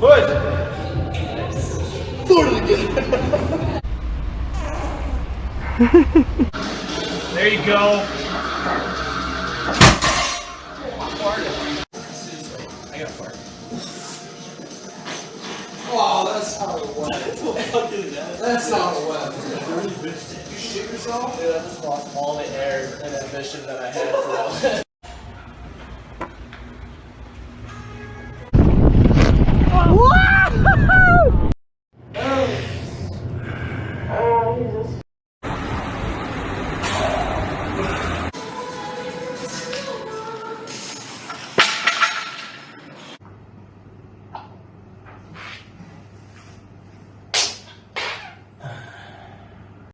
Push. Totally of there you go. Oh, that's how it that's how it went. That's how it went. You shit yourself? Dude, I just lost all the air and ambition that I had for all Whoa! Oh, Jesus.